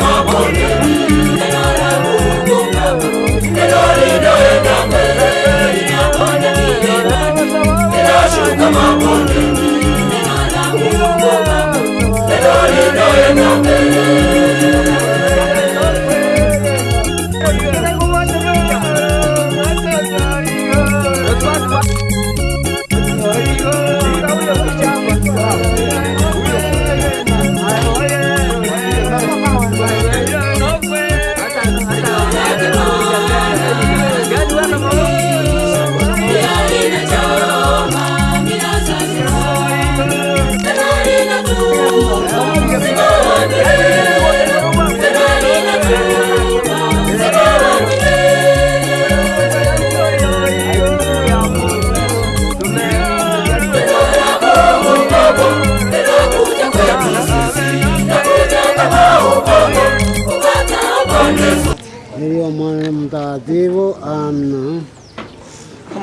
amor.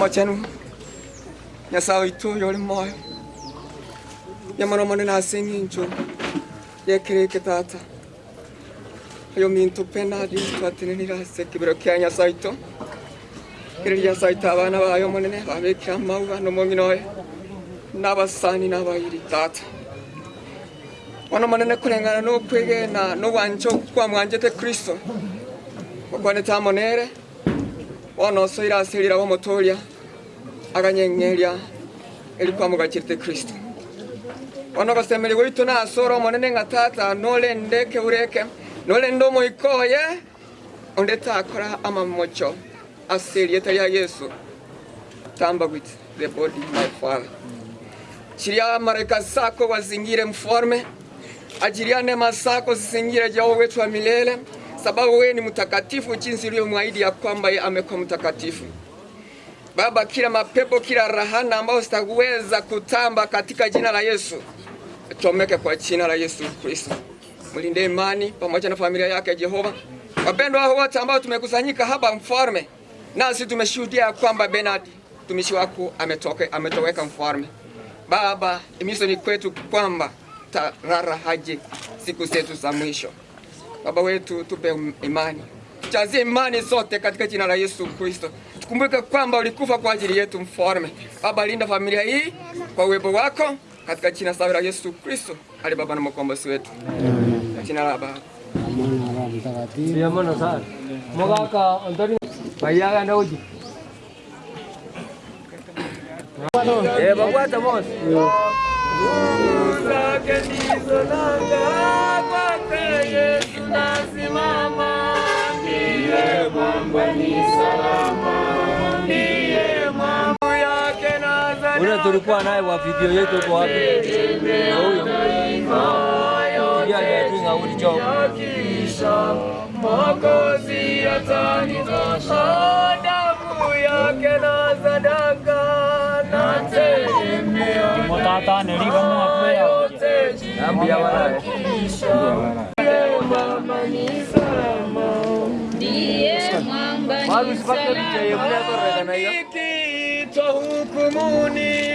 chenu. Nyasaye itu yori moyo yamaromone nase ng'injo yekireke tata. Ayo mintu pena ditwatinenirase kibiro kia nyasaye itu kiri nyasaye itu abana bayo monene babekira mauga nomong'inoe n'abasani n'abayiri tata. Wano monene kulengana n'okwegena n'obwanjo kwamwanjete kristo. Okwanetamonere wono osoira aserira bomotoria aganyeng'eria erikwamogachirite kristo. Ono gwaito na asoro omonene ng'a tata ndeke ureke nole ndo moikoye onde takora amamocho ase erieta ria yesu. Tamba with the body my father. Chiria mareka sako wazingire mforme ajiria neema zako zisingire jao wetu wa milele, sababu wewe ni mtakatifu, jinsi ulivyomwahidi ya kwamba amekuwa mtakatifu. Baba, kila mapepo, kila rahana ambayo sitaweza kutamba katika jina la Yesu, chomeke kwa jina la Yesu Kristo. Mlinde imani pamoja na familia yake Jehova. Wapendwa wote ambao tumekusanyika hapa mfalme, nasi tumeshuhudia kwamba Bernard mtumishi wako ametoka ametoweka mfalme. Baba, imiso ni kwetu kwamba tarara haje siku zetu za mwisho. Baba wetu, tupe imani, tujazie imani zote katika jina la Yesu Kristo. Tukumbuke kwamba ulikufa kwa ajili yetu mfalme. Baba, linda familia hii kwa uwepo wako katika jina safi la Yesu Kristo, ali Baba na mkombozi wetu, Kwa jina la Baba mtakatifu. Sana. Mogaka bayaga. Eh bagwata mos. zake ndizo nanga, kwake Yesu nasimama. Ndiye mwamba ni tulikuwa naye wa video yetu kwa wapi? Huyo. Ndiye aliyepinga ulicho damu yake na sadaka na tegemeo. Mutata niliga mwakwea hukumuni.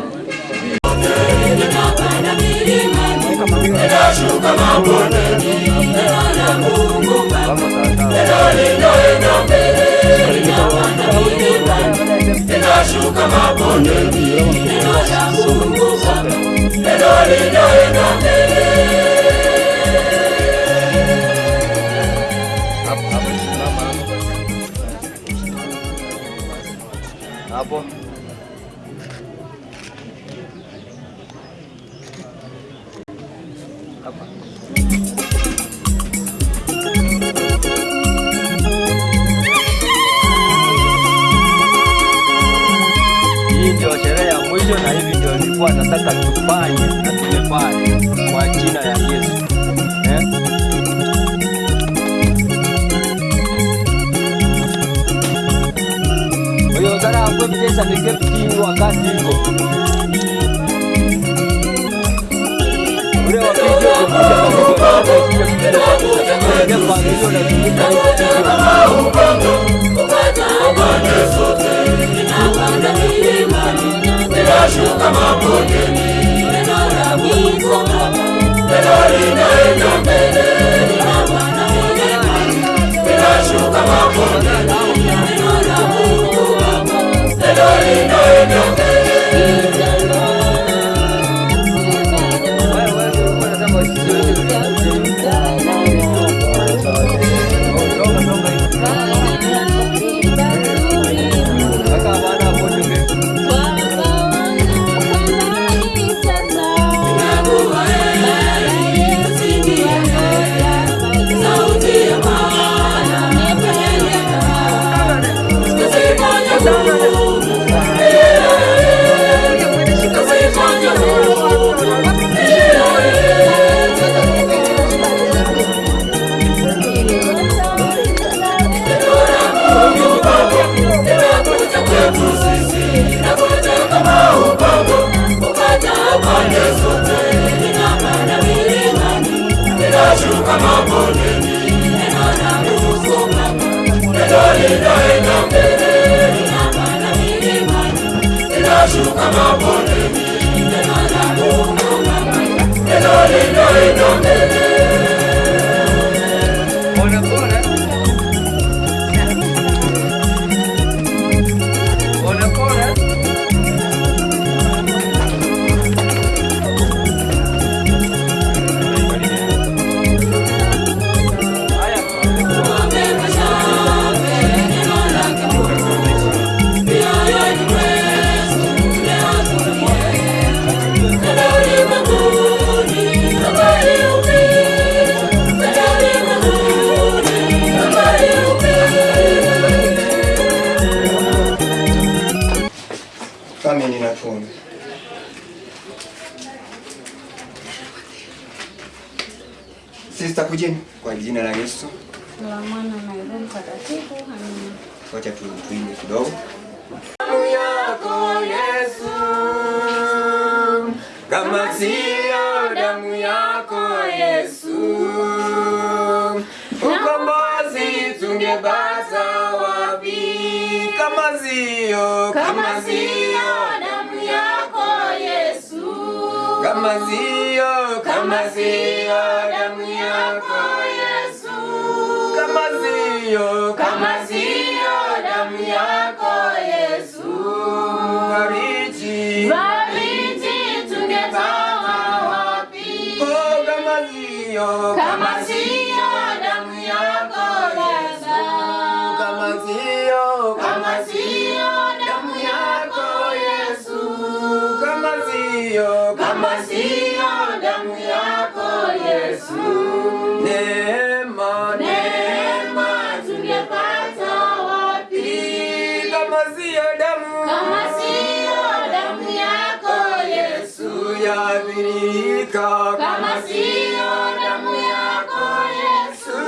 ninapanda milima ninashuka mabondeni ninaona Mungu wangu lelo ninaenda mbele ninapanda milima ninashuka mabondeni ninaona Mungu wangu lelo ninaenda mbele Mungu anataka tufanye na tumefanya kwa jina la Yesu. Eh? oyo zarangwe mjesa nige mtingu wakati iko. Ule wapijo kukuja kwa kukuja kwa kukuja kwa kukuja kwa kukuja kwa kukuja mabondeni nenora mwikoma nenorina enda mbele nenashuka mabondeni nenora mwikoma nenorina enda mbele Shuka mabondeni, enona musuma, medolida. Enolindoindomele Amini na pombe. Sister kujeni kwa jina la Yesu. la Mwana na Roho Mtakatifu. Amina. Wacha tu tuimbe kidogo. Kama sio damu yako Yesu, ukombozi tungepata wapi? Kama sio, kama sio kama sio, kama sio damu yako Yesu, kama sio, kama sio damu yako Yesu, Bariji. bariti tungepata wapi? Oh, kama sio, Kama sio damu yako Yesu, kama sio, kama sio damu yako Yesu, kama sio, yabirika, kama sio damu yako Yesu,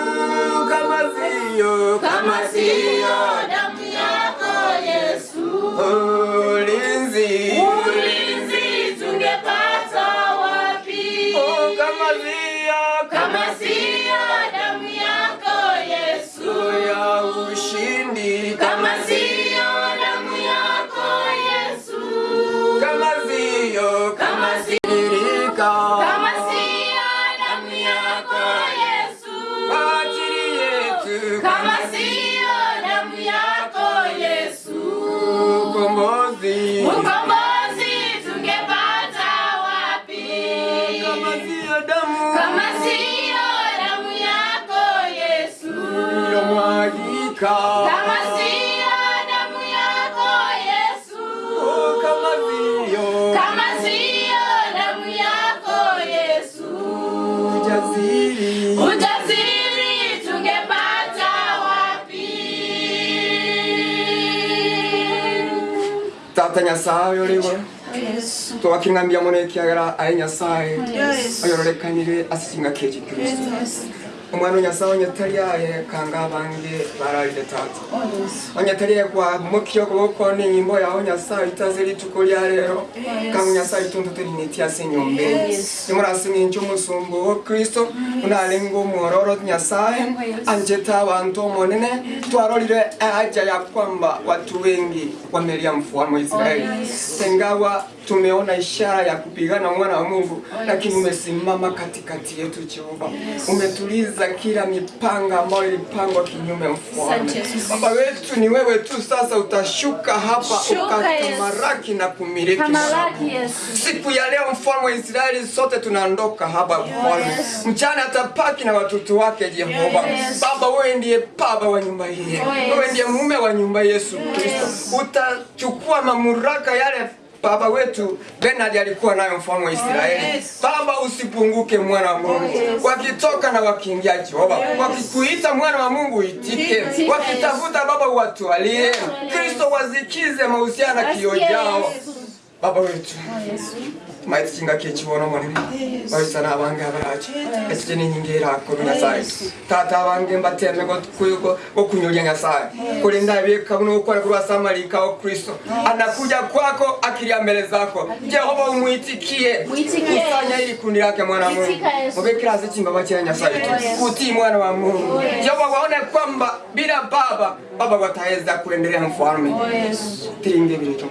kama sio, kama sio damu kama sio damu yako Yesu, oh, kama sio, kama sio damu yako Yesu, ujasiri, ujasiri tungepata wapi? tata nyasaye uliwe Yesu, twaking'ambia muno ekiagera aye nyasaye. Ayororekanire ase Kristo. Echi kristo omwana onyasaye onyetariaye kanga bange bararire tata. Onyetariaye kwa mukio gukoni nyimbo yao nyasaye itaze rituko rya lero. Kanga nyasaye tuntu turinitia ase nyombe nimurasimi ncho musumbu wo kristo. Unarenga omwororo nyasaye anjeta abantu omonene twarorire haja ya kwamba watu wengi wamelia mfuamo Israeli. tengawa tumeona ishara ya kupigana mwana wa Mungu lakini umesimama katikati yetu Jehova. Umetuliza kila mipanga ambayo ilipangwa kinyume mfalme baba wetu ni wewe tu sasa utashuka hapa ukatamaraki na kumiliki siku ya leo mfalme wa Israeli sote tunaondoka hapa mfalme. Mchana atapaki na watoto wake Jehova. Baba wewe ndiye baba wa nyumba hii. Wewe ndiye mume wa nyumba Yesu Kristo. Utachukua mamlaka yale baba wetu Bernard alikuwa nayo mfalme wa Israeli. Baba usipunguke mwana wa Mungu. Wakitoka na wakiingia Jehova, wakikuita mwana wa Mungu itike, wakitafuta baba watwalie. Kristo wazikize mahusiano na kio jao. Baba wetu maiti kinga kekibono monene baisa n'abange abaraje ekije n'inkingi erako nyasaye. Tata abange mbateme gokunyulia nyasaye. Kulinda bika buno gukora kuri samarika wa kristo. Anakuja kwako akilia mbele zako. Jehova umwitikie. Kusanya ili kundi lake mwana mungu. Itika Yesu. mubekiraze chimba nyasaye. Kutii mwana wa mungu. Jehova waone kwamba bila baba baba wataweza kuendelea mfalme. Tiringe birito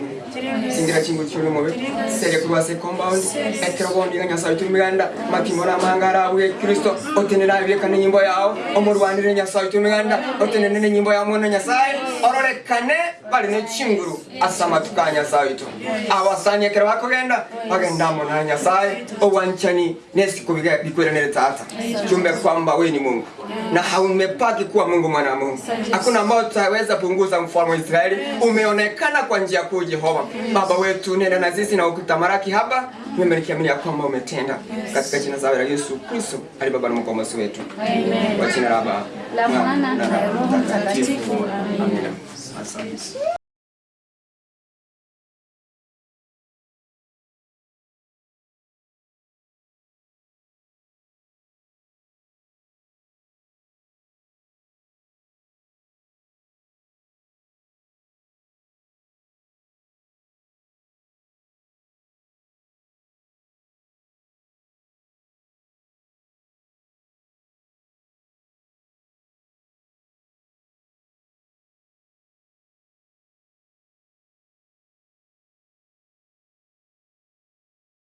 singira chingu chulu mobe. Sere kurwase compound. Ekero bondi nga nyasaye turi miganda makimora mangara we kristo. Otenera bye kana nyimbo yao. Omurwanire nyasaye turi miganda otenene ne nyimbo ya mwana nyasaye. Ororekane bali ne chinguru. Asama tuka nyasaye tu. Awasanye ekero bakogenda. Bagenda mona nyasaye. Owanchani nesiku bikwerenere tata. Jumbe kwamba we ni Mungu. Na haumepaki kuwa Mungu mwana Mungu. Hakuna ambao tutaweza punguza mfalme wa Israeli. Umeonekana kwa njia kuu Jehova. Baba wetu, nenda na sisi na ukitamaraki hapa. Nimelikiamini ya kwamba umetenda katika jina la Yesu Kristo, ali Baba na mkombozi wetu. Kwa jina la Baba La Mwana na na Roho Mtakatifu. Amina. Asante.